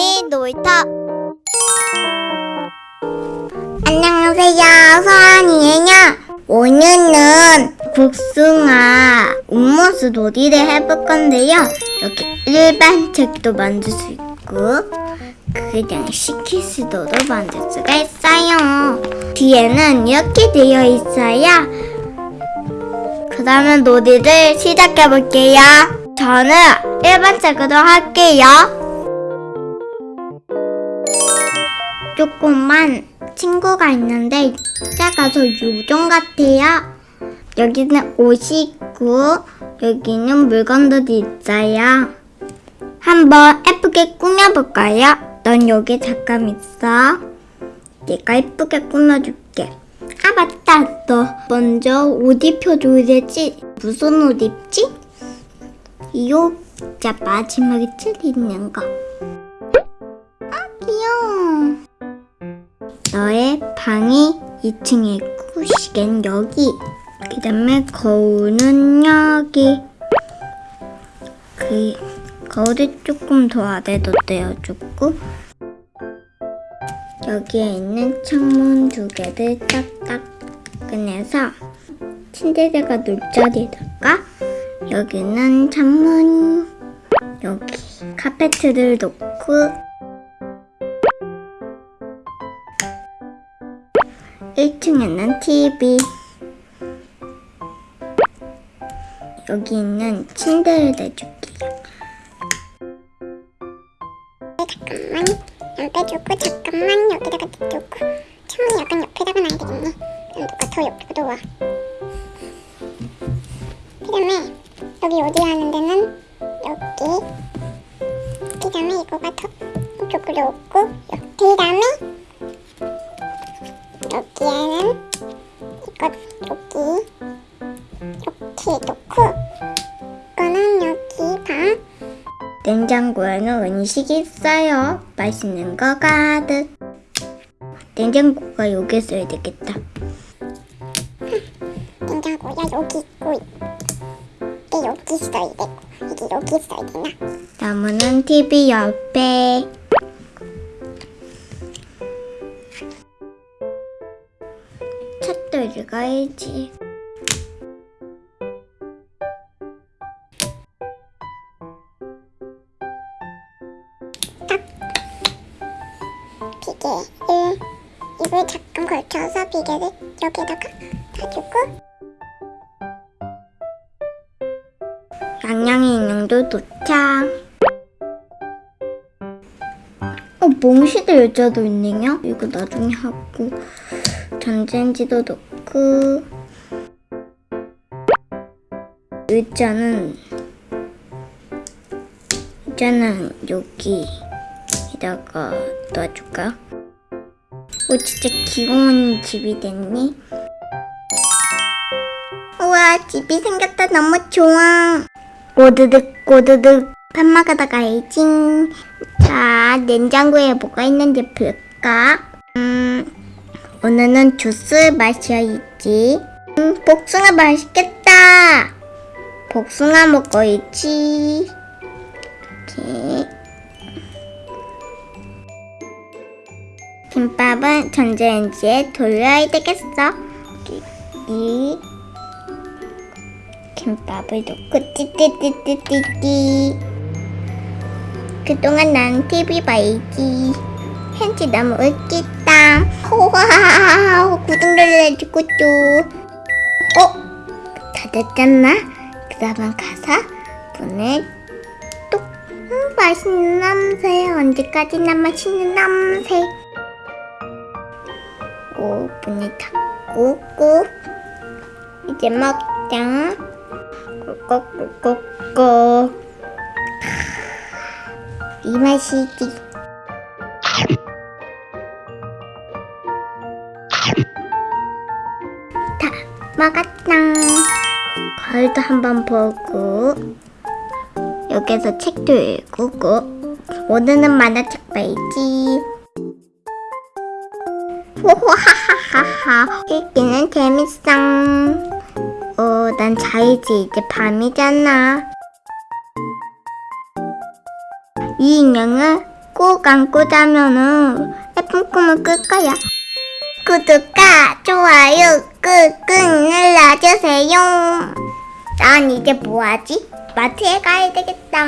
언니 놀이터 안녕하세요. 소환이에요. 오늘은 복숭아 옥모스 놀이를 해볼 건데요. 여기 일반 책도 만들 수 있고 그냥 시키스도도 만들 수가 있어요. 뒤에는 이렇게 되어 있어요. 그 다음에 놀이를 시작해 볼게요. 저는 일반 책으로 할게요 조그만 친구가 있는데 작아서 요정 같아요. 여기는 옷이 있고 여기는 물건들이 있어요. 한번 예쁘게 꾸며볼까요? 넌 여기 잠깐 있어. 내가 예쁘게 꾸며줄게. 아 맞다 너 먼저 옷 입혀줘야 되지 무슨 옷 입지? 이옷 자 마지막에 칠 있는 거. 너의 방이 2층에 있고 시계는 여기. 그 다음에 거울은 여기. 그 거울을 조금 더 아래로 떼어주고 여기에 있는 창문 두 개를 딱딱 꺼내서 침대가 놀 자리에다가 여기는 창문 여기 카페트를 놓고 1층에는 TV 여기 있는 침대를 내줄게요. 잠깐만. 안 빼주고 잠깐만. 여기다가 놔두고. 창문이 약간 옆에다가 놔야 되겠네. 그럼 누가 더 옆으로 와. 그다음에 여기 어디 하는 데는? 여기. 그 다음에 이거가 더 이쪽으로 오고 그 다음에 여기에는 이거 여기 이렇게 놓고 이거는 여기 방 냉장고에는 음식이 있어요 맛있는 거 가득 냉장고가 여기 있어야 되겠다 냉장고야 여기 있고 이게 여기 있어야 되고 이게 여기 있어야 되나? 나무는 TV 옆에 읽어야지. 비계를 입을 잠깐 걸쳐서 비계를 여기다가 놔주고. 양양이 인형도 도착 어 몽시대 의자도 있네요 이거 나중에 하고. 전자레인지도 넣고 의자는 의자는 여기에다가 놔줄까? 오 진짜 귀여운 집이 됐네 우와 집이 생겼다. 너무 좋아. 꼬드득 꼬드득. 밥 먹으러 가야지 자 냉장고에 뭐가 있는지 볼까? 음 오늘은 주스 마셔야지. 음 복숭아 맛있겠다. 복숭아 먹어야지. 이렇게 김밥은 전자레인지에 돌려야 되겠어. 이. 김밥을 넣고 띠띠띠띠띠띠. 그동안 난 TV 봐야지. 현지 너무 웃기다 호와 구독 눌러주고 또 어? 다 됐잖아? 그러면 가서 문을 똑 음, 맛있는 냄새. 언제까지나 맛있는 냄새. 오 문을 닫고 꾹 이제 먹자. 꿀꺽꿀꺽꿀꺽. 이 맛이지 먹었다 거울도 한번 보고 여기서 책도 읽고 오늘은 만화책 봐야지 호호하하하하 읽기는 재밌어 어, 난 자야지. 이제 밤이잖아. 이 인형은 꼭꼭 안고 자면은 예쁜 꿈을 꿀 거야. 구독과 좋아요 꾹꾹 눌러주세요. 난 이제 뭐하지? 마트에 가야 되겠다.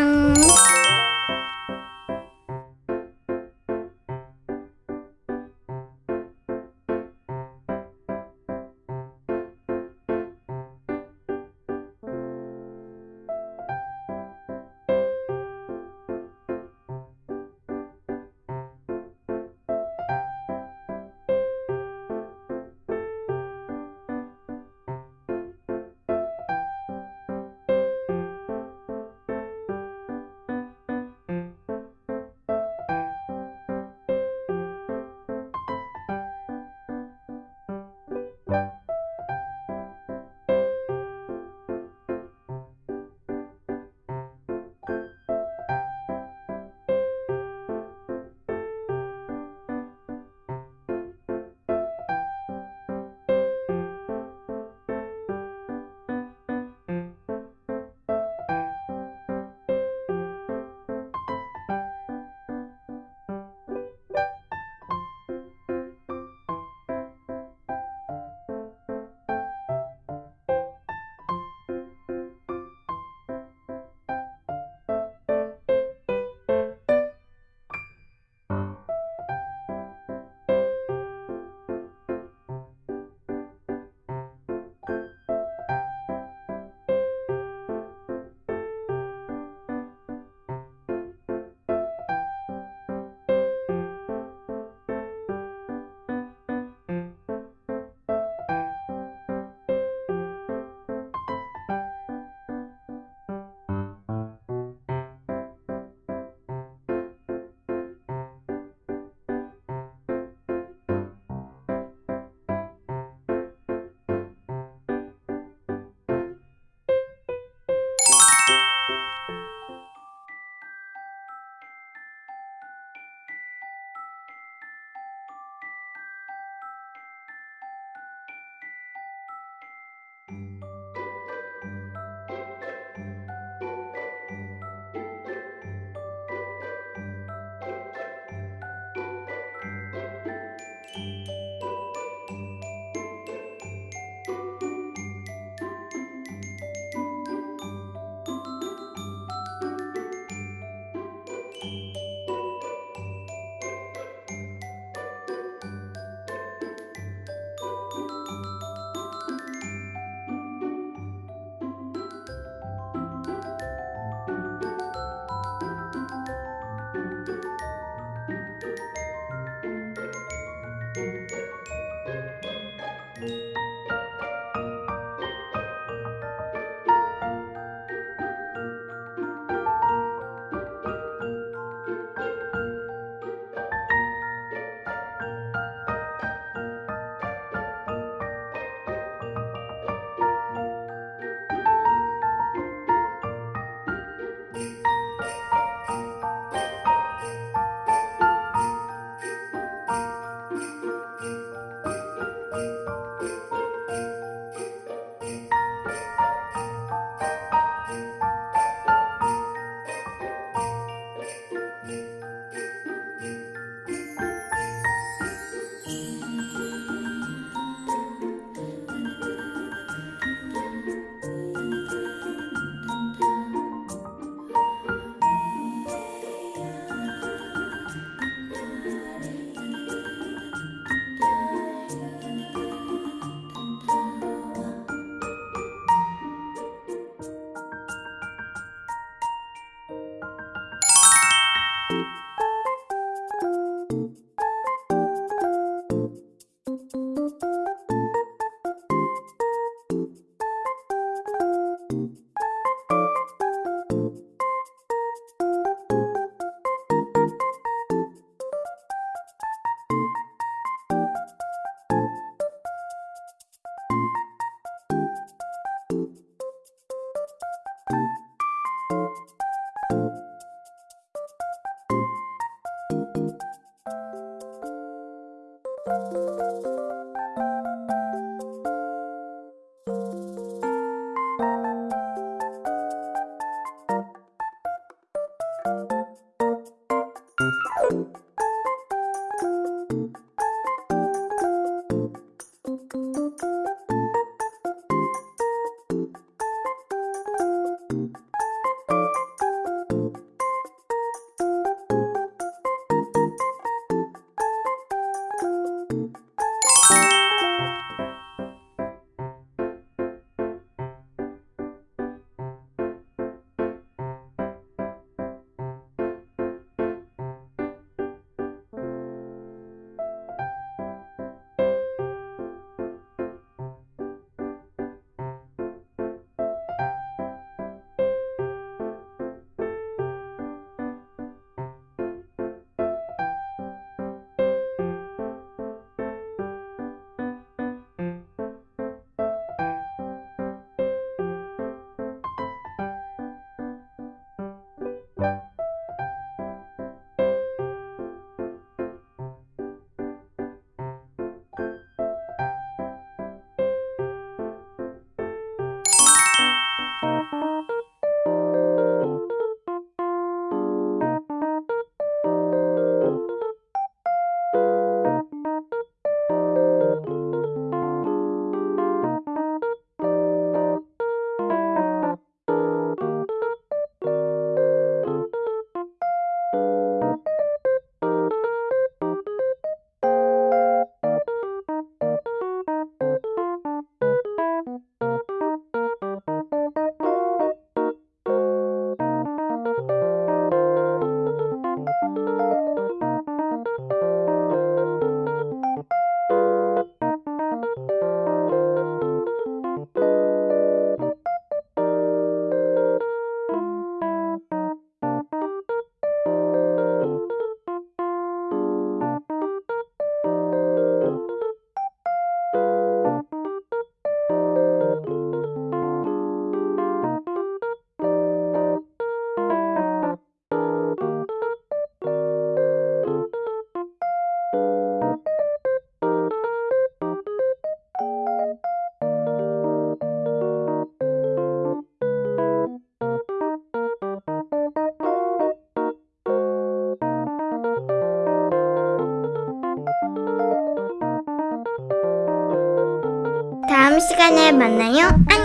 시간에 만나요. 안녕.